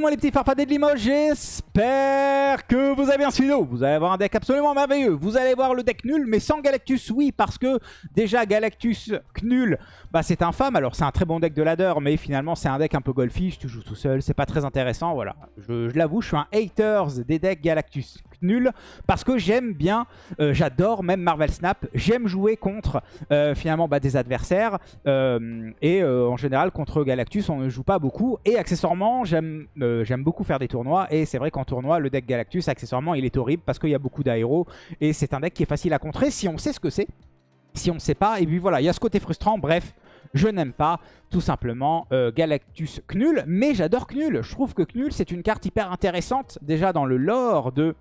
monde les petits farfadets de Limoges, j'espère que vous avez bien suivi. Vous allez avoir un deck absolument merveilleux. Vous allez voir le deck nul, mais sans Galactus, oui, parce que déjà Galactus nul, bah c'est infâme. Alors c'est un très bon deck de ladder, mais finalement c'est un deck un peu golfish, tu joues tout seul, c'est pas très intéressant. Voilà, je, l'avoue, je suis un haters des decks Galactus nul parce que j'aime bien, euh, j'adore même Marvel Snap, j'aime jouer contre euh, finalement bah, des adversaires euh, et en général contre Galactus on ne joue pas beaucoup. Et accessoirement j'aime beaucoup faire des tournois. Et c'est vrai qu'en tournoi le deck Galactus accessoirement il est horrible parce qu'il y a beaucoup d'aéros. Et c'est un deck qui est facile à contrer si on sait ce que c'est. Si on ne sait pas, et puis voilà, il y a ce côté frustrant, bref, je n'aime pas tout simplement Galactus Knull, mais j'adore Knull. Je trouve que Knull c'est une carte hyper intéressante déjà dans le lore de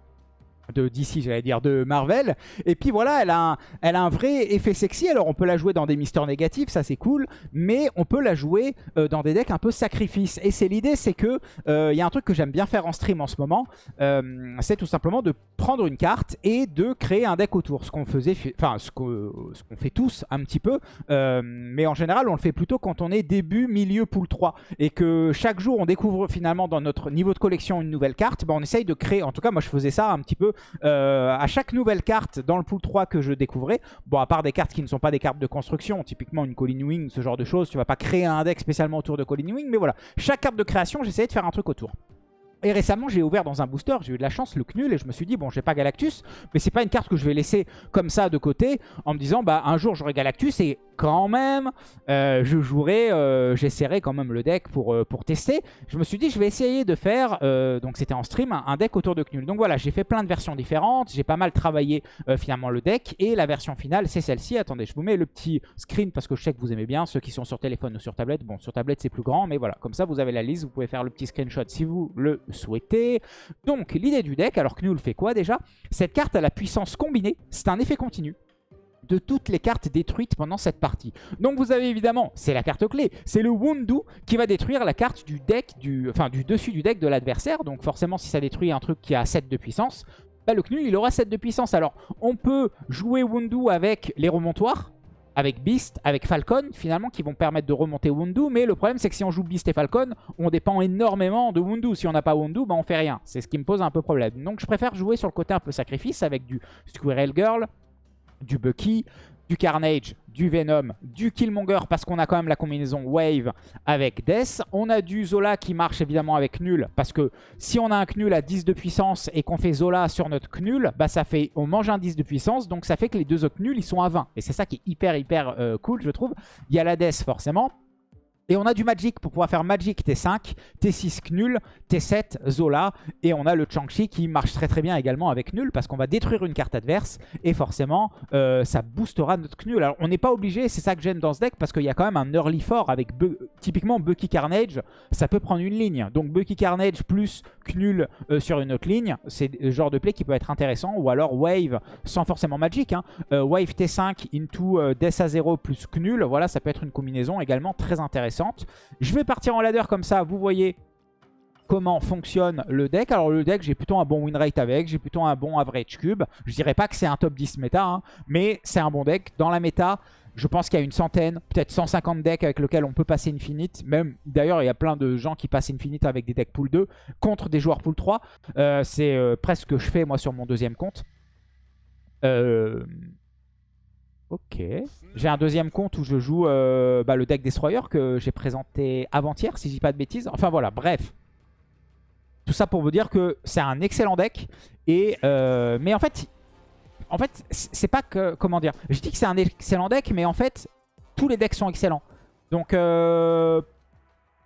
de DC, j'allais dire, de Marvel. Et puis voilà, elle a, un, elle a un vrai effet sexy. Alors on peut la jouer dans des mystères négatifs, ça c'est cool. Mais on peut la jouer euh, dans des decks un peu sacrifice. Et c'est l'idée, c'est que il euh, y a un truc que j'aime bien faire en stream en ce moment. Euh, c'est tout simplement de prendre une carte et de créer un deck autour. Ce qu'on faisait, enfin ce qu'on fait tous un petit peu. mais en général, on le fait plutôt quand on est début, milieu, pool 3. Et que chaque jour, on découvre finalement dans notre niveau de collection une nouvelle carte. Ben, on essaye de créer, en tout cas moi je faisais ça un petit peu euh, à chaque nouvelle carte dans le pool 3 que je découvrais, bon à part des cartes qui ne sont pas des cartes de construction, typiquement une Colin Wing, ce genre de choses, tu vas pas créer un deck spécialement autour de Colin Wing, mais voilà, chaque carte de création j'essayais de faire un truc autour. Et récemment, j'ai ouvert dans un booster, j'ai eu de la chance, le Knull, et je me suis dit, bon, j'ai pas Galactus, mais c'est pas une carte que je vais laisser comme ça de côté, en me disant, bah, un jour j'aurai Galactus, et quand même, euh, je jouerai, euh, j'essaierai quand même le deck pour, euh, pour tester. Je me suis dit, je vais essayer de faire, donc c'était en stream, un, deck autour de Knull. Donc voilà, j'ai fait plein de versions différentes, j'ai pas mal travaillé finalement le deck, et la version finale, c'est celle-ci. Attendez, je vous mets le petit screen, parce que je sais que vous aimez bien, ceux qui sont sur téléphone ou sur tablette. Bon, sur tablette, c'est plus grand, mais voilà, comme ça, vous avez la liste, vous pouvez faire le petit screenshot si vous le souhaitez. Donc, l'idée du deck, alors Knull fait quoi déjà? Cette carte a la puissance combinée, c'est un effet continu de toutes les cartes détruites pendant cette partie. Donc vous avez évidemment, c'est la carte clé, c'est le Wundu qui va détruire la carte du deck, du, enfin du dessus du deck de l'adversaire. Donc forcément si ça détruit un truc qui a 7 de puissance, bah, le Knull il aura 7 de puissance. Alors on peut jouer Wundu avec les remontoirs, avec Beast, avec Falcon, finalement, qui vont permettre de remonter Wundu. Mais le problème, c'est que si on joue Beast et Falcon, on dépend énormément de Wundu. Si on n'a pas Wundu, bah, on fait rien. C'est ce qui me pose un peu problème. Donc je préfère jouer sur le côté un peu sacrifice avec du Squirrel Girl, du Bucky, du Carnage, du Venom, du Killmonger parce qu'on a quand même la combinaison Wave avec Death. On a du Zola qui marche évidemment avec Nul parce que si on a un Knull à 10 de puissance et qu'on fait Zola sur notre Knull, bah fait, on mange un 10 de puissance donc ça fait que les deux autres Knull ils sont à 20. Et c'est ça qui est hyper hyper euh, cool je trouve. Il y a la Death forcément. Et on a du Magic pour pouvoir faire Magic T5, T6 Knull, T7 Zola. Et on a le Chang-Chi qui marche très très bien également avec Knull parce qu'on va détruire une carte adverse. Et forcément, euh, ça boostera notre Knull. Alors on n'est pas obligé, c'est ça que j'aime dans ce deck parce qu'il y a quand même un early fort avec typiquement Bucky Carnage. Ça peut prendre une ligne. Donc Bucky Carnage plus Knull euh, sur une autre ligne. C'est le genre de play qui peut être intéressant. Ou alors Wave sans forcément Magic. Hein. Euh, Wave T5 into Death à 0 plus Knull. Voilà, ça peut être une combinaison également très intéressante. Je vais partir en ladder comme ça, vous voyez comment fonctionne le deck. Alors le deck, j'ai plutôt un bon win rate avec, j'ai plutôt un bon average cube. Je dirais pas que c'est un top 10 méta, hein, mais c'est un bon deck. Dans la méta, je pense qu'il y a une centaine, peut-être 150 decks avec lesquels on peut passer Infinite. Même D'ailleurs, il y a plein de gens qui passent Infinite avec des decks pool 2 contre des joueurs pool 3. Euh, c'est euh, presque ce que je fais moi sur mon deuxième compte. Euh, Ok. J'ai un deuxième compte où je joue euh, bah, le deck Destroyer que j'ai présenté avant-hier, si je dis pas de bêtises. Enfin voilà, bref. Tout ça pour vous dire que c'est un excellent deck. Et, euh, mais en fait, en fait c'est pas que... Comment dire Je dis que c'est un excellent deck, mais en fait, tous les decks sont excellents. Donc, euh,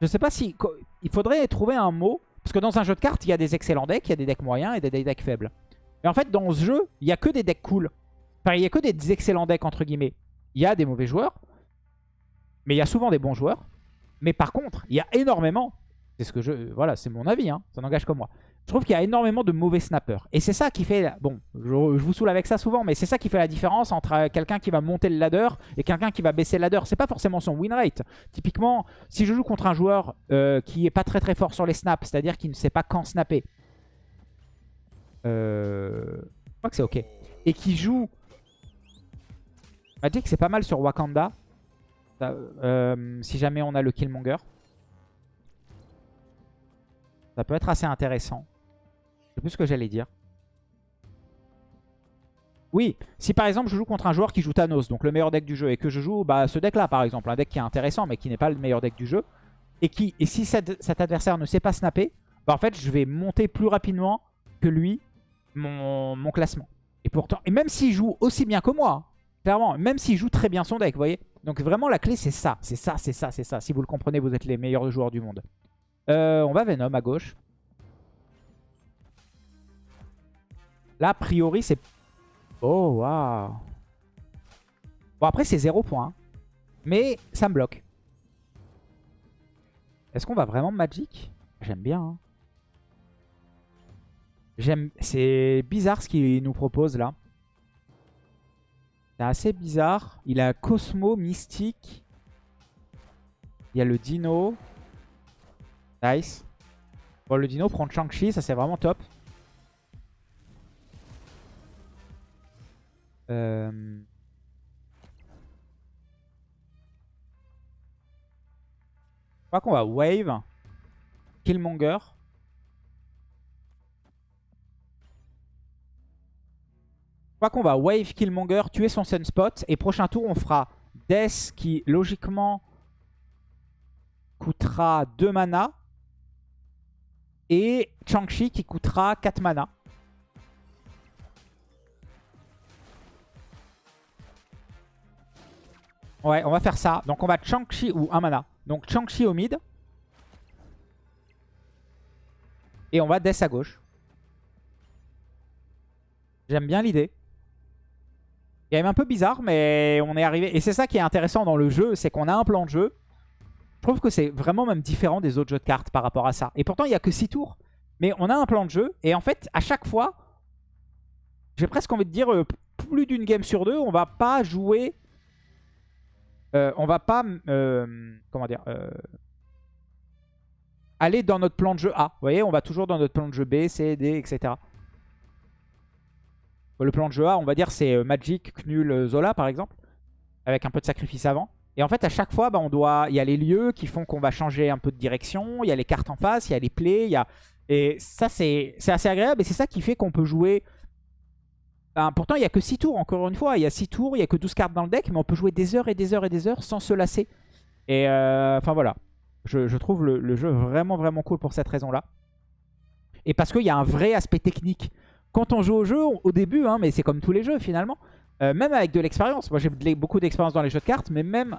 je sais pas si... Il faudrait trouver un mot. Parce que dans un jeu de cartes, il y a des excellents decks, il y a des decks moyens et des decks faibles. Et en fait, dans ce jeu, il n'y a que des decks cool. Enfin, il n'y a que des excellents decks, entre guillemets. Il y a des mauvais joueurs, mais il y a souvent des bons joueurs. Mais par contre, il y a énormément, c'est ce que je, voilà, c'est mon avis, hein, ça n'engage que moi. Je trouve qu'il y a énormément de mauvais snappers. Et c'est ça qui fait, bon, je, vous saoule avec ça souvent, mais c'est ça qui fait la différence entre euh, quelqu'un qui va monter le ladder et quelqu'un qui va baisser le ladder. C'est pas forcément son win rate. Typiquement, si je joue contre un joueur euh, qui est pas très très fort sur les snaps, c'est-à-dire qui ne sait pas quand snapper, euh, je crois que c'est ok, et qui joue Magic c'est pas mal sur Wakanda. Euh, si jamais on a le Killmonger. Ça peut être assez intéressant. Sais plus ce que j'allais dire. Oui, si par exemple je joue contre un joueur qui joue Thanos, donc le meilleur deck du jeu, et que je joue bah, ce deck là par exemple, un deck qui est intéressant mais qui n'est pas le meilleur deck du jeu, et, qui, et si cet, adversaire ne sait pas snapper, bah, en fait je vais monter plus rapidement que lui mon, classement. Et pourtant, et même s'il joue aussi bien que moi, clairement, même s'il joue très bien son deck, vous voyez Donc vraiment la clé c'est ça, c'est ça, c'est ça, c'est ça. Si vous le comprenez, vous êtes les meilleurs joueurs du monde. Euh, on va Venom à gauche. Là, a priori, c'est Oh, waouh. Bon, après, c'est 0 points. Hein. Mais ça me bloque. Est-ce qu'on va vraiment Magic? J'aime bien. Hein. J'aime. C'est bizarre ce qu'il nous propose là. C'est assez bizarre. Il a Cosmo, Mystique. Il y a le Dino. Nice. Bon, le Dino prend Chang-Chi, ça c'est vraiment top. Euh... Je crois qu'on va wave. Killmonger. Crois qu'on va wave Killmonger, tuer son Sunspot. Et prochain tour, on fera Death qui, logiquement, coûtera 2 mana. Et Chang-Chi qui coûtera 4 mana. Ouais, on va faire ça. Donc on va Chang-Chi ou un mana. Donc Chang-Chi au mid. Et on va Death à gauche. J'aime bien l'idée. Même un peu bizarre, mais on est arrivé. Et c'est ça qui est intéressant dans le jeu, c'est qu'on a un plan de jeu. Je trouve que c'est vraiment même différent des autres jeux de cartes par rapport à ça. Et pourtant, il n'y a que 6 tours. Mais on a un plan de jeu. Et en fait, à chaque fois, j'ai presque envie de dire, euh, plus d'une game sur deux, on va pas jouer euh, on va pas, euh, comment dire, euh, aller dans notre plan de jeu A. Vous voyez, on va toujours dans notre plan de jeu B, C, D, etc. Le plan de jeu A, on va dire, c'est Magic, Knull, Zola, par exemple, avec un peu de sacrifice avant. Et en fait, à chaque fois, bah, on doit, il y a les lieux qui font qu'on va changer un peu de direction, il y a les cartes en face, il y a les plays, il y a... Et ça, c'est assez agréable et c'est ça qui fait qu'on peut jouer ben, pourtant, il n'y a que 6 tours, encore une fois. Il y a 6 tours, il n'y a que 12 cartes dans le deck, mais on peut jouer des heures et des heures et des heures sans se lasser. Et euh, enfin voilà, je, trouve le, jeu vraiment vraiment cool pour cette raison-là. Et parce qu'il y a un vrai aspect technique. Quand on joue au jeu, au début, hein, mais c'est comme tous les jeux finalement, euh, même avec de l'expérience. Moi j'ai beaucoup d'expérience dans les jeux de cartes, mais même...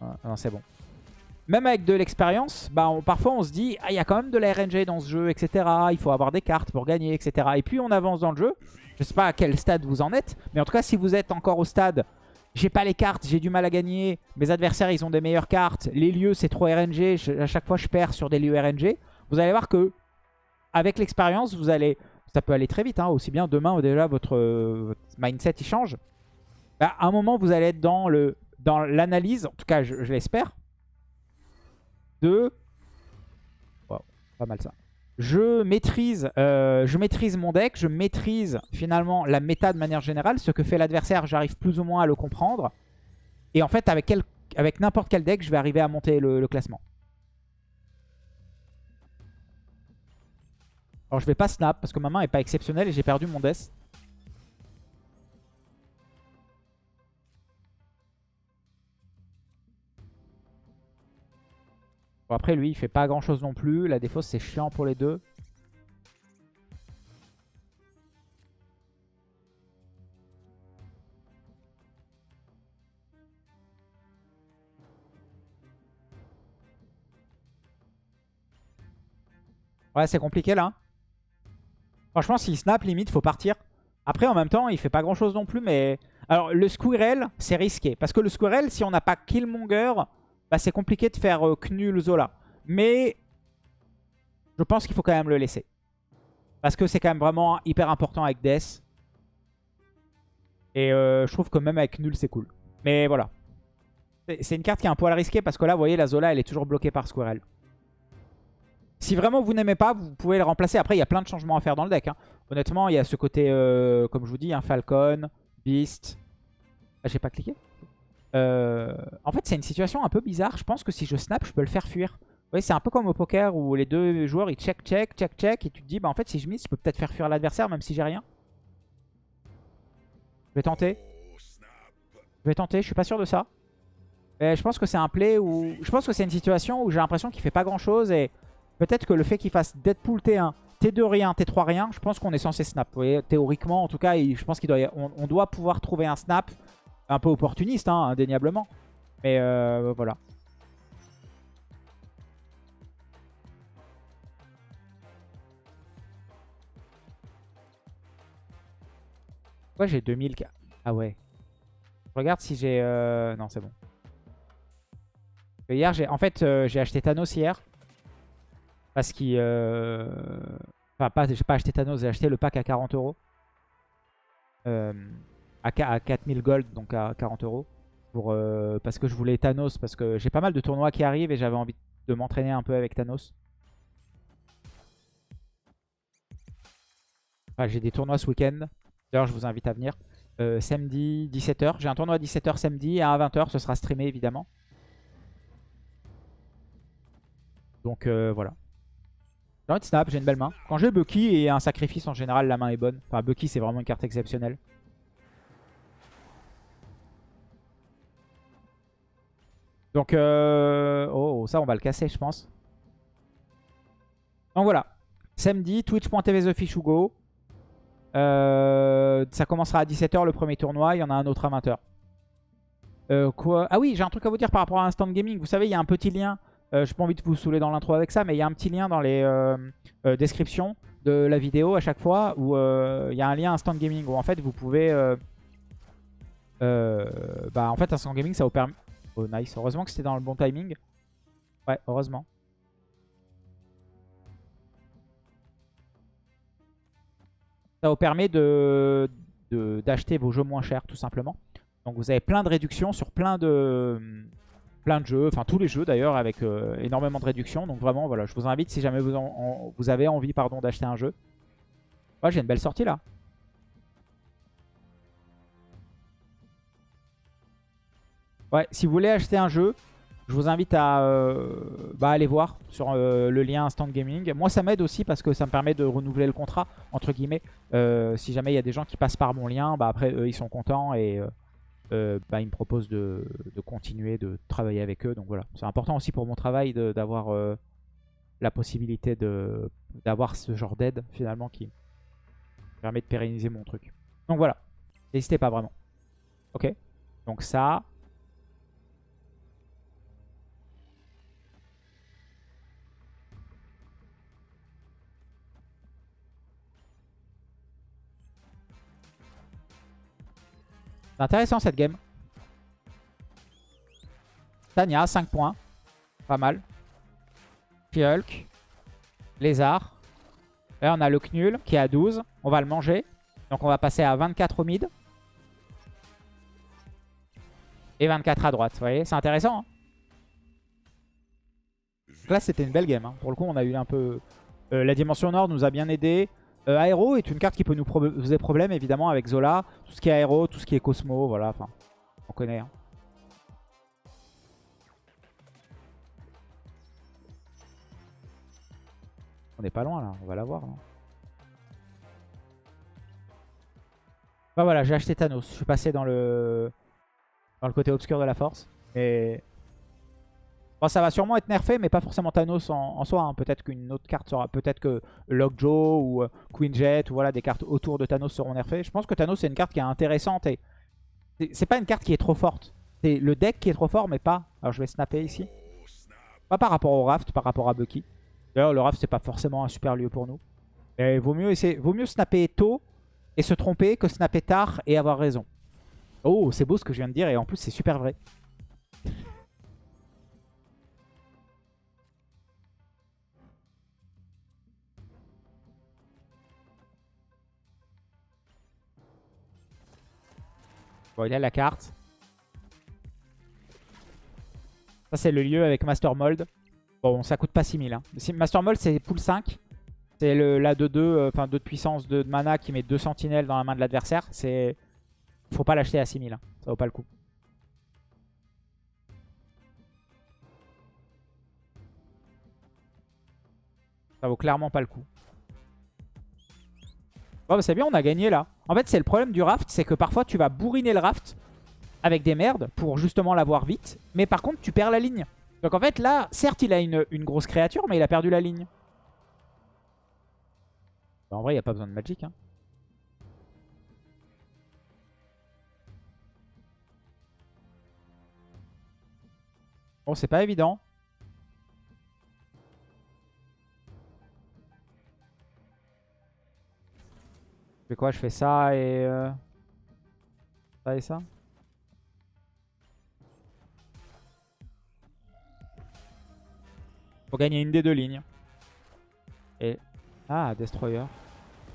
Ah, non, c'est bon. Même avec de l'expérience, bah, parfois on se dit ah, il y a quand même de la RNG dans ce jeu, etc. Il faut avoir des cartes pour gagner, etc. Et puis on avance dans le jeu. Je sais pas à quel stade vous en êtes, mais en tout cas si vous êtes encore au stade j'ai pas les cartes, j'ai du mal à gagner, mes adversaires ils ont des meilleures cartes, les lieux c'est trop RNG, à chaque fois je perds sur des lieux RNG. Vous allez voir que avec l'expérience, vous allez, ça peut aller très vite, hein, aussi bien demain déjà votre, mindset il change. Bah, à un moment vous allez être dans le dans l'analyse, en tout cas je l'espère, de... pas mal ça. Je maîtrise, euh, je maîtrise mon deck, je maîtrise finalement la méta de manière générale. Ce que fait l'adversaire, j'arrive plus ou moins à le comprendre. Et en fait, avec, avec n'importe quel deck, je vais arriver à monter le, classement. Alors je vais pas snap parce que ma main est pas exceptionnelle et j'ai perdu mon death. après, lui, il fait pas grand-chose non plus. La défausse, c'est chiant pour les deux. Ouais, c'est compliqué là. Franchement, s'il snap, limite, faut partir. Après, en même temps, il fait pas grand-chose non plus, mais... Alors, le Squirrel, c'est risqué. Parce que le Squirrel, si on n'a pas Killmonger, bah, c'est compliqué de faire euh, Knul Zola. Mais je pense qu'il faut quand même le laisser. Parce que c'est quand même vraiment hyper important avec Death. Et euh, je trouve que même avec Nul, c'est cool. Mais voilà. C'est une carte qui est un poil risquée parce que là, vous voyez, la Zola, elle est toujours bloquée par Squirrel. Si vraiment vous n'aimez pas, vous pouvez le remplacer. Après, il y a plein de changements à faire dans le deck. Hein. Honnêtement, il y a ce côté, euh, comme je vous dis, un Falcon, Beast. Ah, j'ai pas cliqué euh, en fait, c'est une situation un peu bizarre. Je pense que si je snap, je peux le faire fuir. Oui, c'est un peu comme au poker où les deux joueurs ils check, check, check, check. Et tu te dis, bah en fait, si je mise, je peux peut-être faire fuir l'adversaire même si j'ai rien. Je vais tenter. Je vais tenter, je suis pas sûr de ça. Je pense que c'est un play où... Je pense que c'est une situation où j'ai l'impression qu'il fait pas grand chose. Et peut-être que le fait qu'il fasse Deadpool T1, T2 rien, T3 rien, je pense qu'on est censé snap. Vous voyez, théoriquement, en tout cas, je pense qu'on doit, on, doit pouvoir trouver un snap un peu opportuniste, hein, indéniablement. Mais euh, voilà. Ouais, j'ai 2000. Ah ouais. Je regarde si j'ai... Euh... Non, c'est bon. Hier, en fait, euh, j'ai acheté Thanos hier. Parce qu'il... Euh... Enfin, pas, j'ai pas acheté Thanos, j'ai acheté le pack à 40 euros. Euh, à, 4000 gold, donc à 40 euros. Pour, euh, parce que je voulais Thanos, parce que j'ai pas mal de tournois qui arrivent et j'avais envie de m'entraîner un peu avec Thanos. j'ai des tournois ce week-end. D'ailleurs, je vous invite à venir. Euh, samedi, 17h. J'ai un tournoi à 17h samedi et à 20h, ce sera streamé évidemment. Donc voilà. J'ai envie de snap, j'ai une belle main. Quand j'ai Bucky et un sacrifice, en général, la main est bonne. Enfin, Bucky, c'est vraiment une carte exceptionnelle. Donc, euh... oh, ça, on va le casser, je pense. Donc voilà. Samedi, twitch.tv TheFishUgo. Euh, ça commencera à 17h le premier tournoi. Il y en a un autre à 20h. Euh, quoi? Ah oui, j'ai un truc à vous dire par rapport à Instant Gaming. Vous savez, il y a un petit lien. Euh, je n'ai pas envie de vous saouler dans l'intro avec ça, mais il y a un petit lien dans les descriptions de la vidéo à chaque fois où il y a un lien Instant Gaming où en fait vous pouvez... bah en fait Instant Gaming ça vous permet... Oh nice, heureusement que c'était dans le bon timing. Ouais, heureusement. Ça vous permet de d'acheter vos jeux moins chers tout simplement. Donc vous avez plein de réductions sur plein de, plein de jeux, enfin tous les jeux d'ailleurs avec euh, énormément de réductions. Donc vraiment voilà, je vous invite si jamais vous, avez envie pardon d'acheter un jeu. Ouais, j'ai une belle sortie là. Ouais, si vous voulez acheter un jeu, je vous invite à euh, bah, aller voir sur euh, le lien Instant Gaming. Moi, ça m'aide aussi parce que ça me permet de renouveler le contrat, entre guillemets. Si jamais il y a des gens qui passent par mon lien, bah, après, eux, ils sont contents et bah, ils me proposent de, continuer de travailler avec eux. Donc voilà, c'est important aussi pour mon travail d'avoir la possibilité d'avoir ce genre d'aide, finalement, qui permet de pérenniser mon truc. Donc voilà, n'hésitez pas vraiment. Ok, donc ça... C'est intéressant cette game. Tania, 5 points. Pas mal. Hulk. Lézard. Là, on a le Knul qui est à 12. On va le manger. Donc, on va passer à 24 au mid. Et 24 à droite. Vous voyez, c'est intéressant. Hein. là, c'était une belle game. Hein. Pour le coup, on a eu un peu... Euh, la dimension nord nous a bien aidé. Euh, aéro est une carte qui peut nous poser problème évidemment avec Zola. Tout ce qui est aéro, tout ce qui est Cosmo, voilà, enfin, on connaît. Hein. On n'est pas loin là, on va l'avoir. Hein. Bah voilà, j'ai acheté Thanos. Je suis passé dans le dans le côté obscur de la force. Et Ça va sûrement être nerfé, mais pas forcément Thanos en, soi. Hein. Peut-être qu'une autre carte sera... Peut-être que Lockjaw ou euh, Queen Jet ou voilà, des cartes autour de Thanos seront nerfées. Je pense que Thanos, c'est une carte qui est intéressante. et C'est pas une carte qui est trop forte. C'est le deck qui est trop fort, mais pas... Alors, je vais snapper ici. Pas par rapport au Raft, par rapport à Bucky. D'ailleurs, le Raft, c'est pas forcément un super lieu pour nous. Mais vaut mieux, vaut mieux snapper tôt et se tromper que snapper tard et avoir raison. Oh, c'est beau ce que je viens de dire et en plus, c'est super vrai. Bon, il a la carte. Ça, c'est le lieu avec Master Mold. Bon, ça coûte pas 6000. Hein. Master Mold, c'est pool 5. C'est la 2-2, euh, enfin 2 de puissance, 2 de mana qui met 2 sentinelles dans la main de l'adversaire. C'est. Faut pas l'acheter à 6000. Hein. Ça vaut pas le coup. Ça vaut clairement pas le coup. Bon, bah c'est bien, on a gagné là. En fait, c'est le problème du raft, c'est que parfois tu vas bourriner le raft avec des merdes pour justement l'avoir vite. Mais par contre, tu perds la ligne. Donc en fait, là, certes, il a une, une grosse créature, mais il a perdu la ligne. Bah, en vrai, il n'y a pas besoin de magic. Hein. Bon, c'est pas évident. Fais quoi? Je fais ça et... euh, Ça et ça? Faut gagner une des deux lignes. Et... Ah, Destroyer.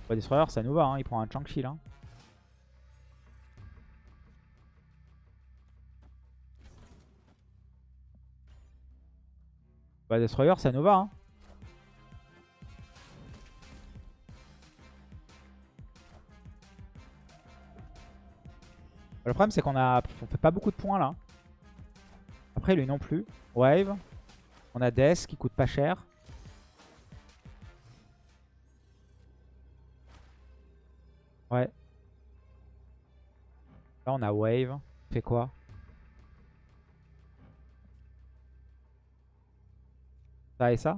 Destroyer, ça nous va, il prend un chunk là. Destroyer, ça nous va. Hein. Le problème, c'est qu'on a... on fait pas beaucoup de points là. Après, lui non plus. Wave. On a Death qui coûte pas cher. Ouais. Là, on a Wave. Fait quoi? Ça et ça?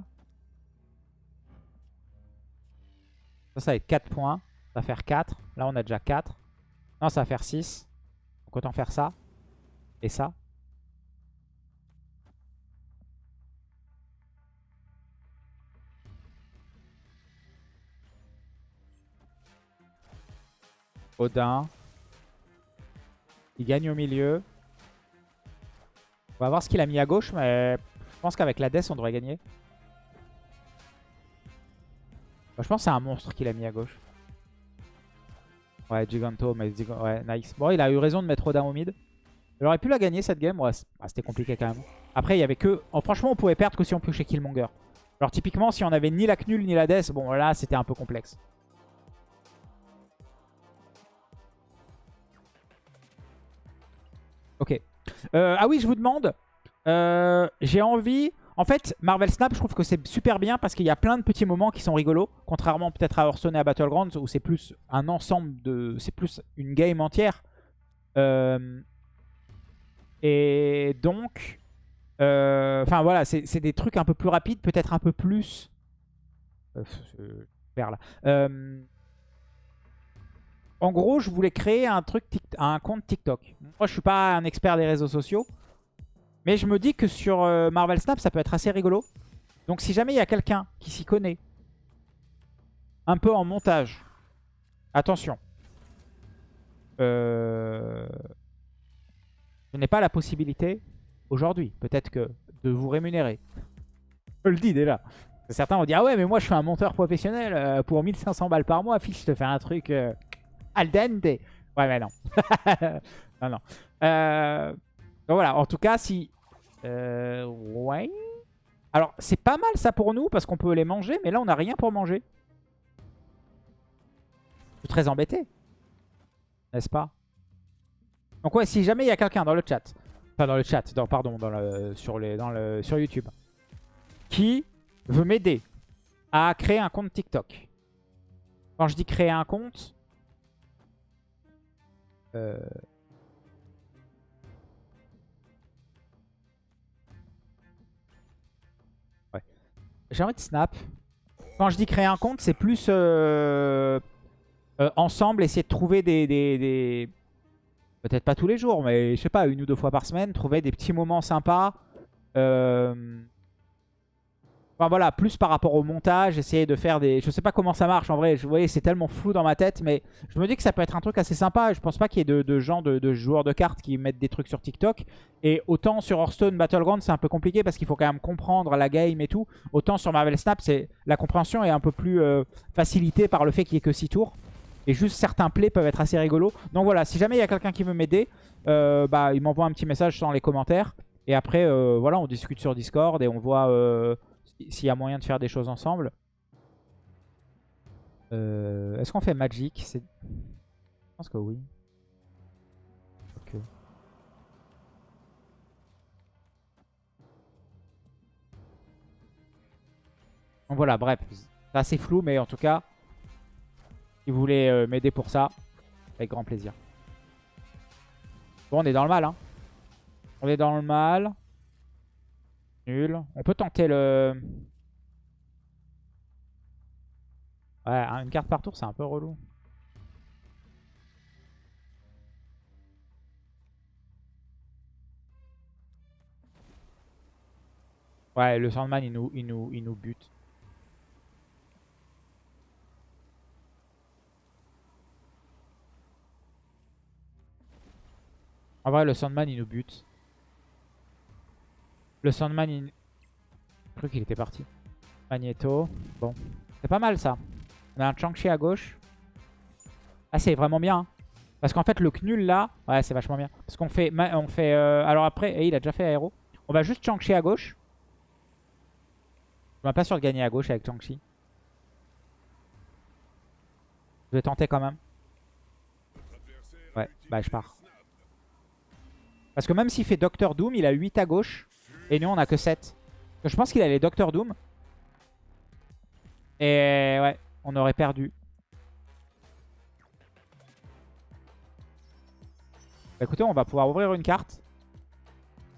Ça, ça va être 4 points. Ça va faire 4. Là, on a déjà 4. Non, ça va faire 6. Donc autant faire ça. Et ça. Odin. Il gagne au milieu. On va voir ce qu'il a mis à gauche, mais je pense qu'avec la Death, on devrait gagner. Je pense c'est un monstre qu'il a mis à gauche. Ouais, Giganto, mais ouais, nice. Bon, il a eu raison de mettre Odin au mid. Il aurait pu la gagner cette game. Ouais, c'était compliqué quand même. Après, il y avait que... Oh, franchement, on pouvait perdre que si on piochait Killmonger. Alors typiquement, si on avait ni la Knull ni la Death, bon là, c'était un peu complexe. Ok. Euh, ah oui, je vous demande. Euh, J'ai envie... En fait, Marvel Snap, je trouve que c'est super bien parce qu'il y a plein de petits moments qui sont rigolos. Contrairement peut-être à Hearthstone et à Battlegrounds où c'est plus un ensemble de... C'est plus une game entière. Euh, et donc... euh, Enfin voilà, c'est des trucs un peu plus rapides, peut-être un peu plus... Euh, vers là. Euh, en gros, je voulais créer un truc, un compte TikTok. Moi, je suis pas un expert des réseaux sociaux. Mais je me dis que sur euh, Marvel Snap, ça peut être assez rigolo. Donc si jamais il y a quelqu'un qui s'y connaît, un peu en montage, attention. Euh, je n'ai pas la possibilité, aujourd'hui, peut-être que de vous rémunérer. Je le dis déjà. Certains vont dire, ah ouais, mais moi je suis un monteur professionnel, euh, pour 1500 balles par mois, fiche, je te fais un truc al dente. Ouais, mais non. non, non. Euh... Voilà, en tout cas, si... Euh, ouais. Alors, c'est pas mal ça pour nous, parce qu'on peut les manger, mais là, on n'a rien pour manger. Je suis très embêté. N'est-ce pas? Donc ouais, si jamais il y a quelqu'un dans le chat, enfin dans le chat, dans, pardon, dans le, sur, les, dans le, sur YouTube, qui veut m'aider à créer un compte TikTok. Quand je dis créer un compte, euh, J'ai envie de snap. Quand je dis créer un compte, c'est plus euh, euh, ensemble, essayer de trouver des... Peut-être pas tous les jours, mais je sais pas, une ou deux fois par semaine, trouver des petits moments sympas. Euh... Enfin voilà, plus par rapport au montage, essayer de faire des... Je sais pas comment ça marche en vrai, vous voyez c'est tellement flou dans ma tête, mais je me dis que ça peut être un truc assez sympa. Je pense pas qu'il y ait de, gens, de, joueurs de cartes qui mettent des trucs sur TikTok. Et autant sur Hearthstone Battleground c'est un peu compliqué parce qu'il faut quand même comprendre la game et tout. Autant sur Marvel Snap, la compréhension est un peu plus euh, facilitée par le fait qu'il y ait que 6 tours. Et juste certains plays peuvent être assez rigolos. Donc voilà, si jamais il y a quelqu'un qui veut m'aider, euh, bah, il m'envoie un petit message dans les commentaires. Et après, euh, voilà, on discute sur Discord et on voit s'il y a moyen de faire des choses ensemble. Euh, est-ce qu'on fait Magic? Je pense que oui. Donc voilà, bref. C'est assez flou, mais en tout cas, si vous voulez euh, m'aider pour ça, avec grand plaisir. Bon, on est dans le mal. Hein. On est dans le mal. Nul. On peut tenter le... Ouais, une carte par tour, c'est un peu relou. Ouais, le Sandman, il nous, il nous, il nous bute. En vrai, le Sandman, il nous bute. Le Sandman, il... Je crois qu'il était parti. Magneto. Bon. C'est pas mal, ça. On a un Chang-Chi à gauche. Ah, c'est vraiment bien. Hein. Parce qu'en fait, le Knull, là... Ouais, c'est vachement bien. Parce qu'on fait... On fait euh, Alors après... Et il a déjà fait aéro. On va juste Chang-Chi à gauche. Je suis pas sûr de gagner à gauche avec Chang-Chi. Je vais tenter quand même. Ouais, bah je pars. Parce que même s'il fait Docteur Doom, il a 8 à gauche. Et nous, on a que 7. Je pense qu'il a les Docteur Doom. Et ouais, on aurait perdu. Bah, écoutez, on va pouvoir ouvrir une carte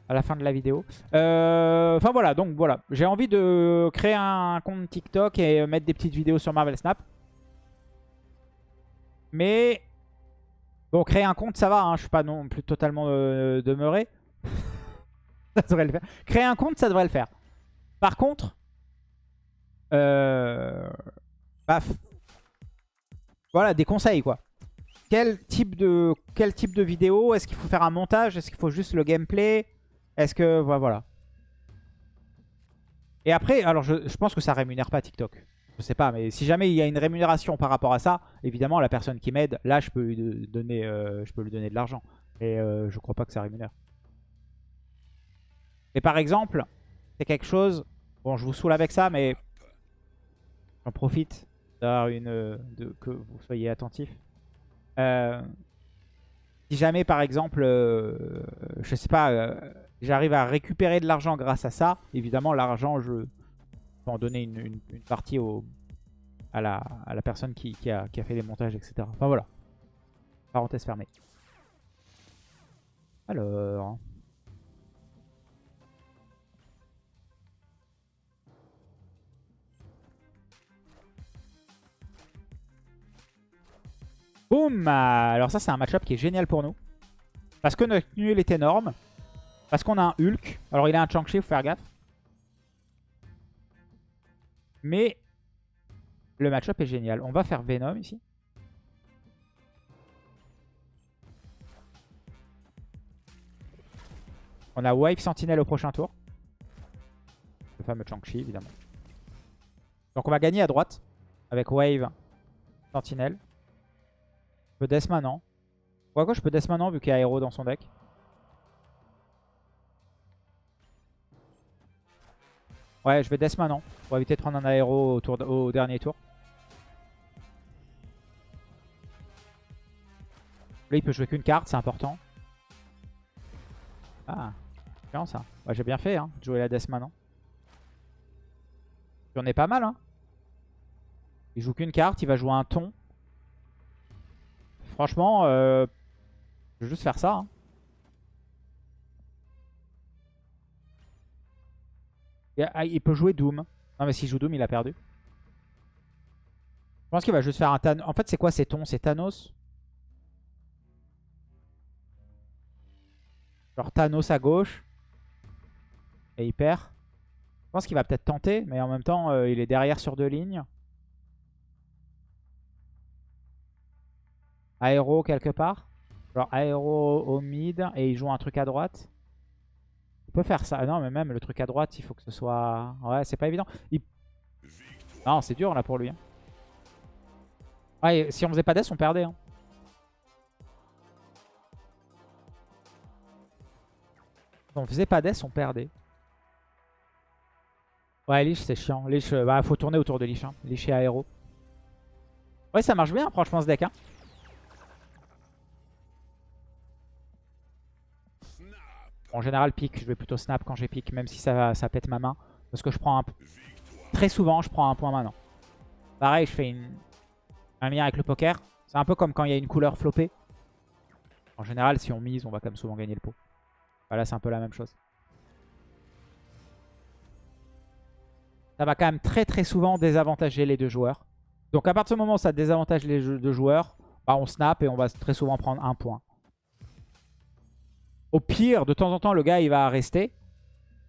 à la fin de la vidéo. Euh, enfin voilà, donc voilà. J'ai envie de créer un compte TikTok et mettre des petites vidéos sur Marvel Snap. Mais bon, créer un compte, ça va. Hein, je suis pas non plus totalement euh, demeuré. ça devrait le faire. Créer un compte, ça devrait le faire. Par contre, euh, voilà, des conseils quoi. Quel type de, vidéo? Est-ce qu'il faut faire un montage? Est-ce qu'il faut juste le gameplay? Est-ce que... Voilà. Et après, alors je, pense que ça rémunère pas TikTok. Je sais pas, mais si jamais il y a une rémunération par rapport à ça, évidemment, la personne qui m'aide, là, je peux lui donner, euh, donner de l'argent. Et euh, je crois pas que ça rémunère. Et par exemple, c'est quelque chose... Bon, je vous saoule avec ça, mais j'en profite une, de, que vous soyez attentifs. Euh, si jamais, par exemple, je sais pas j'arrive à récupérer de l'argent grâce à ça, évidemment, l'argent, je peux en donner une, partie à, la, à la personne qui, a, fait les montages, etc. Enfin, voilà. Parenthèse fermée. Alors... Boum Alors ça, c'est un match-up qui est génial pour nous. Parce que notre nul est énorme. Parce qu'on a un Hulk. Alors il a un Chang-Chi, faut faire gaffe. Mais le match-up est génial. On va faire Venom ici. On a Wave Sentinel au prochain tour. Le fameux Chang-Chi, évidemment. Donc on va gagner à droite. Avec Wave Sentinel. Peux Death maintenant. Ou je peux Death maintenant vu qu'il y a Aero dans son deck. Ouais, je vais Death maintenant. Pour éviter de prendre un aéro au, dernier tour. Là, il peut jouer qu'une carte, c'est important. Ah, bien ça. J'ai bien fait, hein, de jouer la Death maintenant. J'en ai pas mal, hein. Il joue qu'une carte, il va jouer un ton. Franchement, euh, je vais juste faire ça. Hein. Ah, il peut jouer Doom. Non mais s'il joue Doom, il a perdu. Je pense qu'il va juste faire un Thanos. En fait, c'est quoi ces tons? C'est Thanos? Genre Thanos à gauche. Et il perd. Je pense qu'il va peut-être tenter, mais en même temps, euh, il est derrière sur deux lignes. Aéro quelque part. Genre aéro au mid et il joue un truc à droite. Il peut faire ça. Non, mais même le truc à droite, il faut que ce soit... Ouais, c'est pas évident. Non, c'est dur là pour lui. Hein. Ouais, si on faisait pas death, on perdait. Hein. Si on faisait pas death, on perdait. Ouais, Lich, c'est chiant. Lich, euh, bah, faut tourner autour de Lich. Hein. Lich et aéro. Ouais, ça marche bien, franchement, ce deck. Hein. En général, pique. Je vais plutôt snap quand j'ai pique, même si ça, pète ma main. Parce que je prends un... Très souvent, je prends un point maintenant. Pareil, je fais une... un lien avec le poker. C'est un peu comme quand il y a une couleur floppée. En général, si on mise, on va quand même souvent gagner le pot. Voilà, c'est un peu la même chose. Ça va quand même très très souvent désavantager les deux joueurs. Donc à partir du moment où ça désavantage les deux joueurs, bah, on snap et on va très souvent prendre un point. Au pire, de temps en temps, le gars il va rester.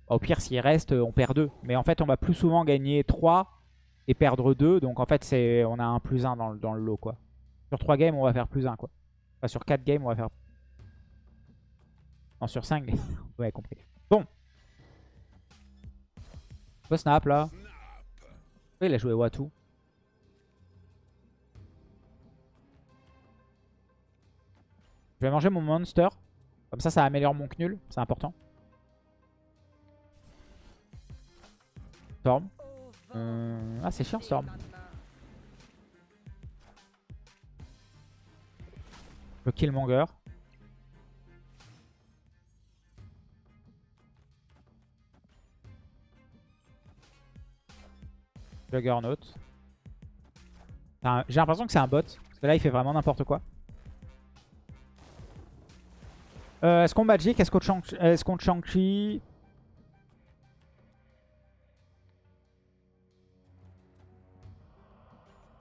Au pire, s'il reste, on perd 2. Mais en fait, on va plus souvent gagner 3 et perdre 2. Donc en fait, on a un plus 1 dans le, lot. quoi. Sur 3 games, on va faire plus 1. Quoi. Enfin, sur 4 games, on va faire... Non, sur 5. Vous avez compris. Bon. On peut snap là. Il a joué Watu. Je vais manger mon monster. Comme ça, ça améliore mon knul. C'est important. Storm. Euh, ah, c'est chiant, Storm. Le Killmonger. Juggernaut. J'ai l'impression que c'est un bot. Parce que là, il fait vraiment n'importe quoi. Euh, est-ce qu'on Magic Est-ce qu'on Shang-Chi?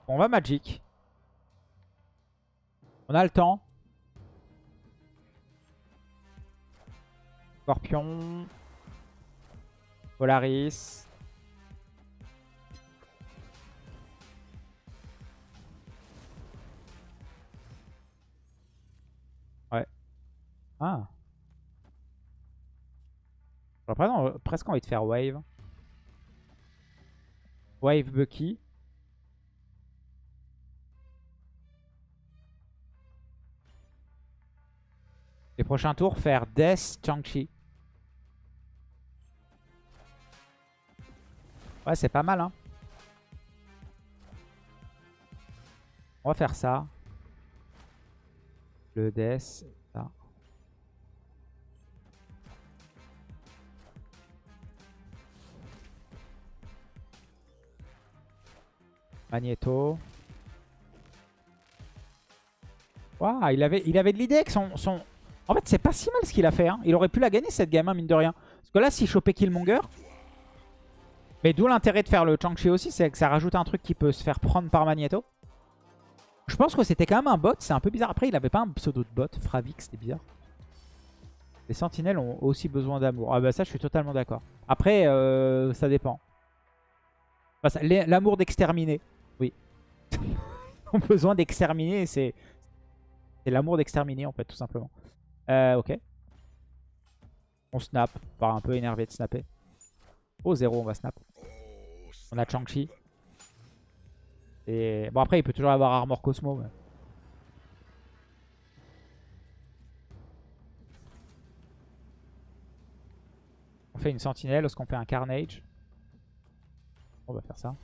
On va Magic. On a le temps. Scorpion. Polaris. Ah. Presque envie de faire Wave. Wave Bucky. Les prochains tours, faire Death Chang-Chi. Ouais, c'est pas mal, hein. On va faire ça. Le Death, Magneto. Waouh, il avait, de l'idée avec son, son, en fait, c'est pas si mal ce qu'il a fait. Hein. Il aurait pu la gagner cette game, hein, mine de rien. Parce que là, s'il chopait Killmonger... Mais d'où l'intérêt de faire le Chang-Chi aussi, c'est que ça rajoute un truc qui peut se faire prendre par Magneto. Je pense que c'était quand même un bot, c'est un peu bizarre. Après, il avait pas un pseudo de bot, Fravix, c'était bizarre. Les sentinelles ont aussi besoin d'amour. Ah bah ça, je suis totalement d'accord. Après, euh, ça dépend. L'amour d'exterminer, oui. ont besoin d'exterminer, c'est l'amour d'exterminer en fait, tout simplement. Euh, ok. On snap. Par un peu énervé de snapper. Oh, 0, on va snap. On a Chang-Chi. Et bon, après, il peut toujours avoir Armor Cosmo. On fait une sentinelle. Est-ce qu'on fait un Carnage On va faire ça.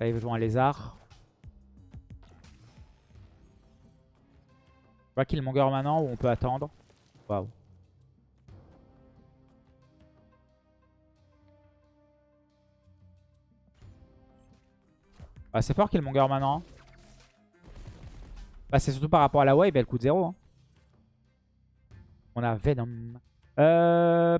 Là, il veut jouer un lézard. va Killmonger maintenant ou on peut attendre Waouh. Ah, c'est fort Killmonger maintenant. Bah, c'est surtout par rapport à la wave, elle coûte 0. Hein. On a Venom. Euh...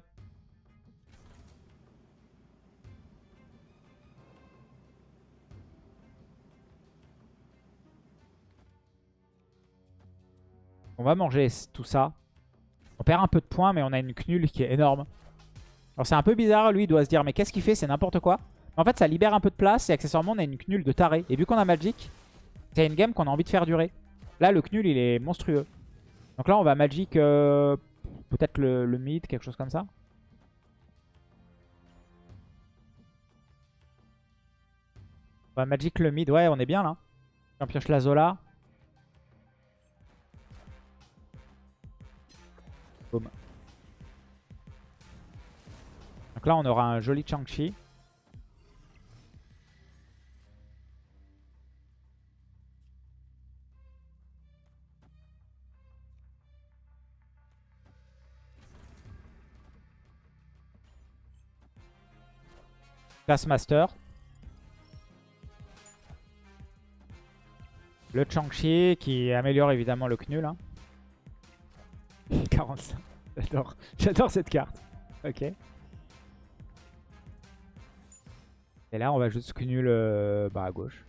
On va manger tout ça. On perd un peu de points, mais on a une Knull qui est énorme. Alors c'est un peu bizarre, lui, il doit se dire, mais qu'est-ce qu'il fait? C'est n'importe quoi. en fait, ça libère un peu de place, et accessoirement, on a une Knull de taré. Et vu qu'on a Magic, c'est une game qu'on a envie de faire durer. Là, le Knull, il est monstrueux. Donc là, on va Magic, euh, peut-être le, mid, quelque chose comme ça. On va Magic le mid, ouais, on est bien là. On pioche la Zola. Donc là, on aura un joli Chang-Chi. Taskmaster. Le Changchi qui améliore évidemment le Knul. Hein. 45. J'adore. J'adore cette carte. Ok. Et là, on va juste Knul euh, bah, à gauche.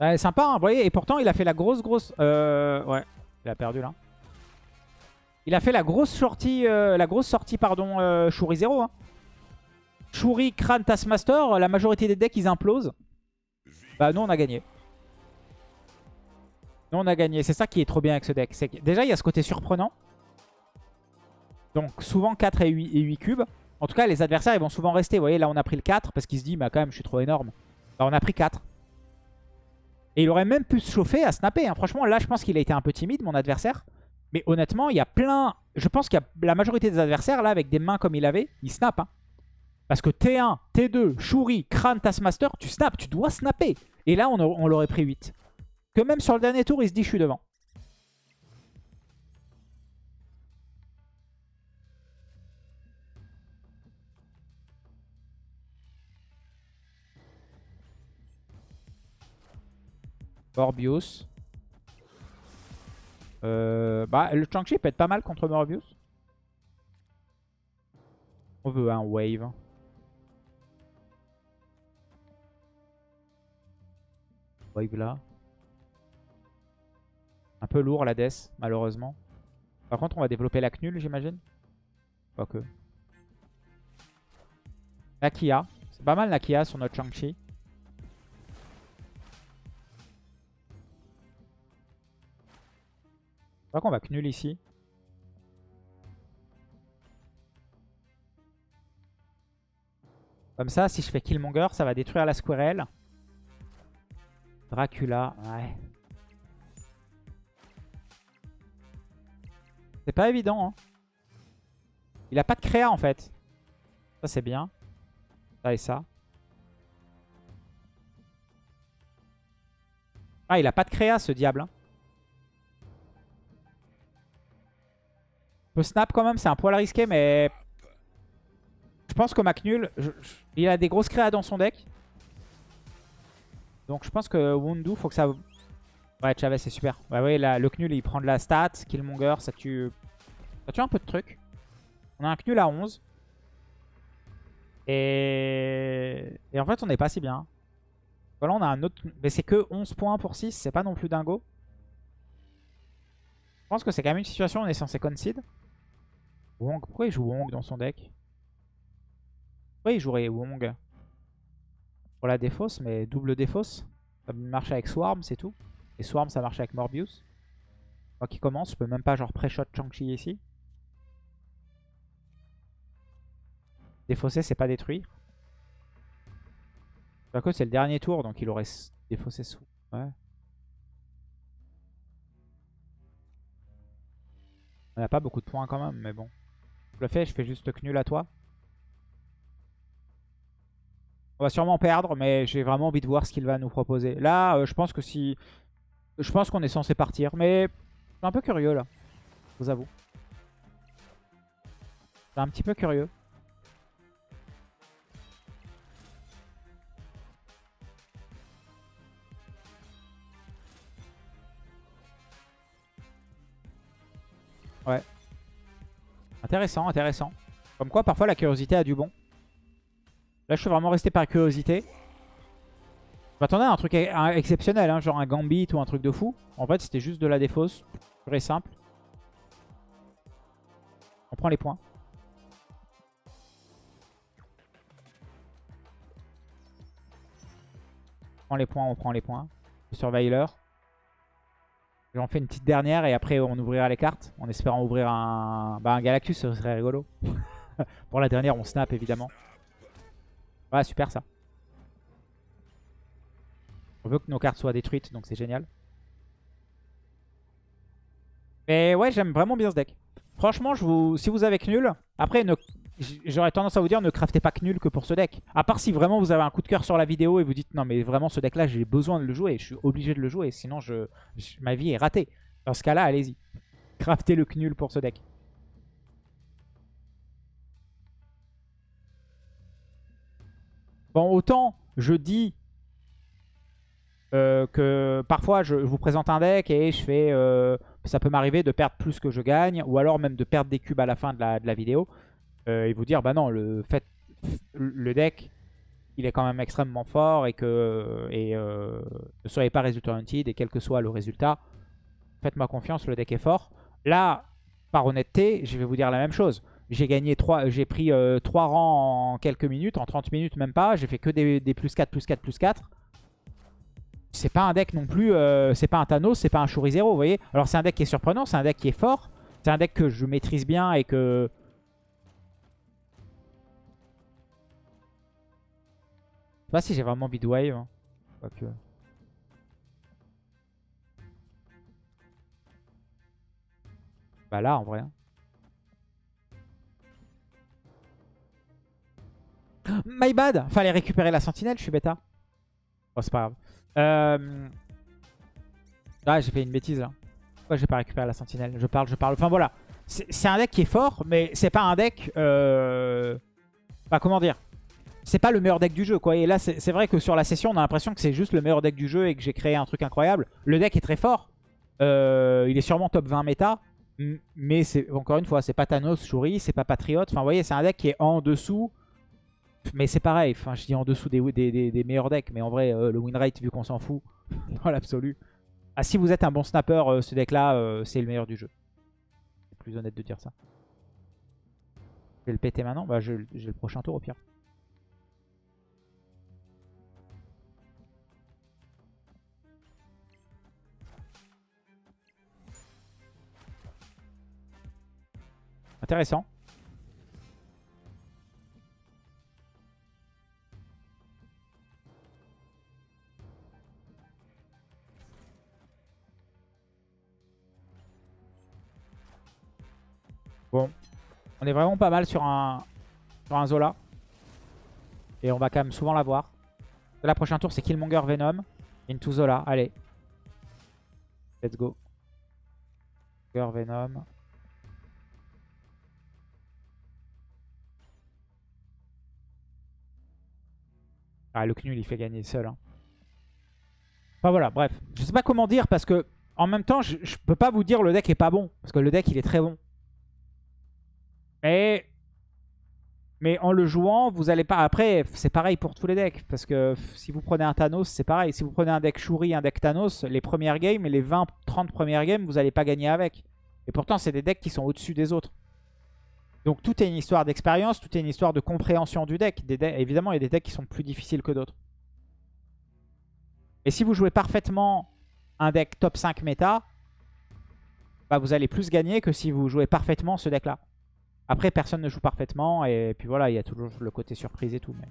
Ouais, sympa, hein, vous voyez. Et pourtant, il a fait la grosse, grosse... Euh, ouais, il a perdu là. Il a fait la grosse sortie, euh, la grosse sortie pardon, euh, Shuri 0. Hein. Shuri, Kran, Taskmaster, la majorité des decks, ils implosent. Bah, nous, on a gagné. Nous, on a gagné. C'est ça qui est trop bien avec ce deck. Déjà, il y a ce côté surprenant. Donc, souvent 4 et 8, et 8 cubes. En tout cas, les adversaires, ils vont souvent rester. Vous voyez, là, on a pris le 4 parce qu'il se dit, bah, quand même, je suis trop énorme. Bah, on a pris 4. Et il aurait même pu se chauffer à snapper. Hein. Franchement, là, je pense qu'il a été un peu timide, mon adversaire. Mais honnêtement, il y a plein... Je pense qu'il y a la majorité des adversaires, là, avec des mains comme il avait, ils. Hein. Parce que T1, T2, Shuri, Kran, Taskmaster, tu snaps, tu dois snapper. Et là, on, on l'aurait pris 8. Que même sur le dernier tour, il se dit, je suis devant. Morbius. Euh, bah, le Chang-Chi peut être pas mal contre Morbius. On veut un wave. Wave là. Un peu lourd la death, malheureusement. Par contre, on va développer la Knul, j'imagine. Quoique. La Kia. C'est pas mal la Kia sur notre Chang-Chi. Je crois qu'on va Knul ici. Comme ça, si je fais Killmonger, ça va détruire la Squirrel. Dracula, ouais. C'est pas évident, hein. Il a pas de créa, en fait. Ça, c'est bien. Ça et ça. Ah, il a pas de créa, ce diable. Hein. peut snap quand même, c'est un poil risqué, mais... Je pense que Macnul, il a des grosses créas dans son deck. Donc je pense que Wundu, faut que ça... Ouais, Chavez, c'est super. Ouais, ouais, là, le Knul, il prend de la stat. Killmonger, ça tue... Ça tue un peu de trucs. On a un Knul à 11. Et... Et en fait, on n'est pas si bien. Voilà, on a un autre... Mais c'est que 11 points pour 6, c'est pas non plus dingo. Je pense que c'est quand même une situation où on est censé concede. Wong, pourquoi il joue Wong dans son deck? Pourquoi il jouerait Wong? Pour la défausse, mais double défausse. Ça marche avec Swarm, c'est tout. Et Swarm, ça marche avec Morbius. Moi qui commence, je peux même pas genre pré-shot Chang-Chi ici. Défausser, c'est pas détruire. que c'est le dernier tour, donc il aurait défaussé sous. Ouais. On n'a pas beaucoup de points quand même, mais bon. Je le fais, je fais juste nul à toi. On va sûrement perdre, mais j'ai vraiment envie de voir ce qu'il va nous proposer. Là, euh, je pense que si... Je pense qu'on est censé partir, mais je suis un peu curieux là, je vous avoue. Je suis un petit peu curieux. Ouais. Intéressant, intéressant. Comme quoi, parfois, la curiosité a du bon. Là, je suis vraiment resté par curiosité. Je m'attendais à un truc exceptionnel, hein, genre un Gambit ou un truc de fou. En fait, c'était juste de la défausse. Très simple. On prend les points. On prend les points, on prend les points. Le. J'en fais une petite dernière et après on ouvrira les cartes en espérant ouvrir un, bah, un Galactus, ce serait rigolo. Pour la dernière, on snap évidemment. Ouais, super ça. On veut que nos cartes soient détruites, donc c'est génial. Mais ouais, j'aime vraiment bien ce deck. Franchement, je vous, si vous avez Knull, après, j'aurais tendance à vous dire ne craftez pas Knull que pour ce deck. À part si vraiment vous avez un coup de cœur sur la vidéo et vous dites non mais vraiment ce deck là j'ai besoin de le jouer, je suis obligé de le jouer, sinon je, ma vie est ratée. Dans ce cas-là, allez-y. Craftez le Knul pour ce deck. Bon, autant je dis euh, que parfois je, vous présente un deck et je fais... Euh, ça peut m'arriver de perdre plus que je gagne, ou alors même de perdre des cubes à la fin de la, vidéo. Euh, et vous dire, bah non, le, fait, le deck, il est quand même extrêmement fort et que ne soyez pas résultat hunted et quel que soit le résultat, faites-moi confiance, le deck est fort. Là, par honnêteté, je vais vous dire la même chose. J'ai gagné 3, j'ai pris 3 euh, rangs en quelques minutes, en 30 minutes même pas. J'ai fait que des, plus 4, plus 4, plus 4. C'est pas un deck non plus, euh, c'est pas un Thanos, c'est pas un Shuri 0, vous voyez. Alors c'est un deck qui est surprenant, c'est un deck qui est fort. C'est un deck que je maîtrise bien et que... Je sais pas si j'ai vraiment envie de wave. Hein. Bah là en vrai. Hein. My bad Fallait récupérer la sentinelle, je suis bêta. Oh, c'est pas grave. Euh... Ah, j'ai fait une bêtise là. Pourquoi j'ai pas récupéré la sentinelle? Je parle, je parle. Enfin voilà. C'est un deck qui est fort, mais c'est pas un deck... Euh... Bah, comment dire? C'est pas le meilleur deck du jeu quoi. Et là c'est vrai que sur la session on a l'impression que c'est juste le meilleur deck du jeu et que j'ai créé un truc incroyable. Le deck est très fort. Euh, il est sûrement top 20 méta. Mais encore une fois, c'est pas Thanos, Shuri, c'est pas Patriot. Enfin vous voyez c'est un deck qui est en dessous mais c'est pareil, enfin, je dis en dessous des, meilleurs decks, mais en vrai, euh, le win rate, vu qu'on s'en fout, dans l'absolu. Ah, si vous êtes un bon snapper, euh, ce deck-là, euh, c'est le meilleur du jeu. C'est plus honnête de dire ça. Je vais le péter maintenant Bah, j'ai le prochain tour au pire. Intéressant. Bon, on est vraiment pas mal sur un, Zola. Et on va quand même souvent l'avoir. La prochaine tour, c'est Killmonger Venom. Into Zola, allez. Let's go. Killmonger Venom. Ah, le Knul, il fait gagner seul. Hein. Enfin voilà, bref. Je sais pas comment dire parce que en même temps, je, je peux pas vous dire le deck est pas bon. Parce que le deck, il est très bon. Mais, en le jouant, vous allez pas... Après, c'est pareil pour tous les decks. Parce que si vous prenez un Thanos, c'est pareil. Si vous prenez un deck Shuri, un deck Thanos, les premières games les 20-30 premières games, vous n'allez pas gagner avec. Et pourtant, c'est des decks qui sont au-dessus des autres. Donc tout est une histoire d'expérience, tout est une histoire de compréhension du deck. Évidemment, il y a des decks qui sont plus difficiles que d'autres. Et si vous jouez parfaitement un deck top 5 méta, bah vous allez plus gagner que si vous jouez parfaitement ce deck-là. Après, personne ne joue parfaitement. Et puis voilà, il y a toujours le côté surprise et tout. Mais...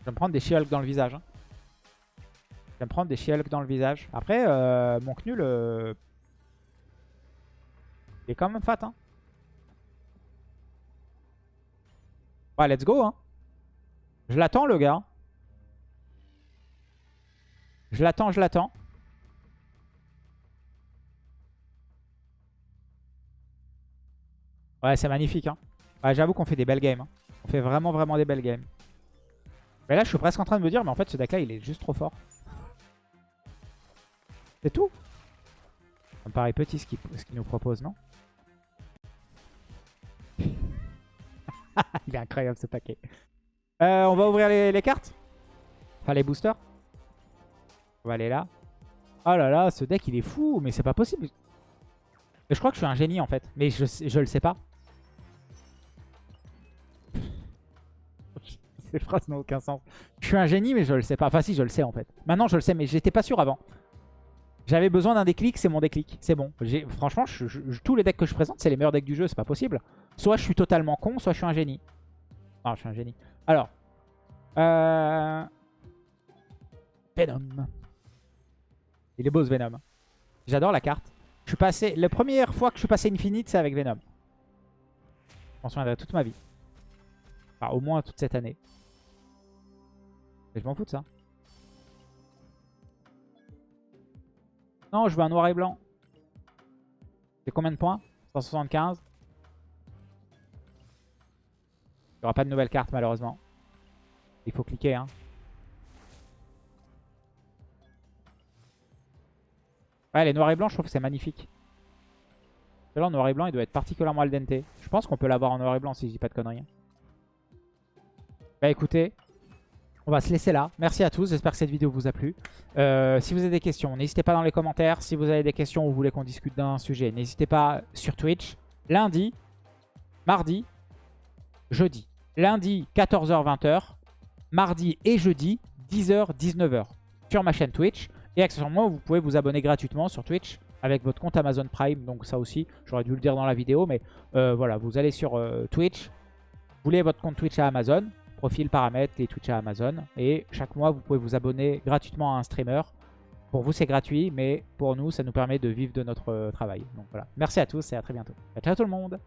Je vais me prendre des she dans le visage. Hein. Je vais me prendre des she dans le visage. Après, euh, mon Knul... Euh, il est quand même fat. Hein. Ouais, let's go. Hein. Je l'attends, le gars. Je l'attends, je l'attends. Ouais, c'est magnifique. Hein. J'avoue qu'on fait des belles games. Hein. On fait vraiment, vraiment des belles games. Mais là, je suis presque en train de me dire, mais en fait, ce deck-là, il est juste trop fort. C'est tout? Ça me paraît petit ce qu'il nous propose, non? Il est incroyable ce paquet. Euh, on va ouvrir les, cartes? Enfin, les boosters? On va aller là. Oh là là, ce deck, il est fou. Mais c'est pas possible. je crois que je suis un génie, en fait. Mais je, je le sais pas. Ces phrases n'ont aucun sens. Je suis un génie, mais je le sais pas. Enfin, si, je le sais en fait. Maintenant, je le sais, mais j'étais pas sûr avant. J'avais besoin d'un déclic, c'est mon déclic. C'est bon. Franchement, tous les decks que je présente, c'est les meilleurs decks du jeu. C'est pas possible. Soit je suis totalement con, soit je suis un génie. Non, je suis un génie. Alors. Euh... Venom. Il est beau ce Venom. J'adore la carte. Je suis passé... La première fois que je suis passé Infinite, c'est avec Venom. Je m'en souviendrai toute ma vie. Enfin, au moins toute cette année. Et je m'en fous de ça. Non, je veux un noir et blanc. C'est combien de points? 175. Il n'y aura pas de nouvelle carte malheureusement. Il faut cliquer. Hein. Ouais, les noirs et blancs, je trouve que c'est magnifique. Celui-là en noir et blanc, il doit être particulièrement al dente. Je pense qu'on peut l'avoir en noir et blanc si je dis pas de conneries. Bah écoutez, on va se laisser là. Merci à tous, j'espère que cette vidéo vous a plu. Euh, si vous avez des questions, n'hésitez pas dans les commentaires. Si vous avez des questions ou vous voulez qu'on discute d'un sujet, n'hésitez pas sur Twitch. Lundi, mardi, jeudi. Lundi, 14h-20h. Mardi et jeudi, 10h-19h. Sur ma chaîne Twitch. Et accessoirement, vous pouvez vous abonner gratuitement sur Twitch avec votre compte Amazon Prime. Donc ça aussi, j'aurais dû le dire dans la vidéo. Mais euh, voilà, vous allez sur euh, Twitch. Vous voulez votre compte Twitch à Amazon. Profil, paramètres, les Twitch à Amazon. Et chaque mois, vous pouvez vous abonner gratuitement à un streamer. Pour vous, c'est gratuit. Mais pour nous, ça nous permet de vivre de notre euh, travail. Donc voilà. Merci à tous et à très bientôt. Ciao tout le monde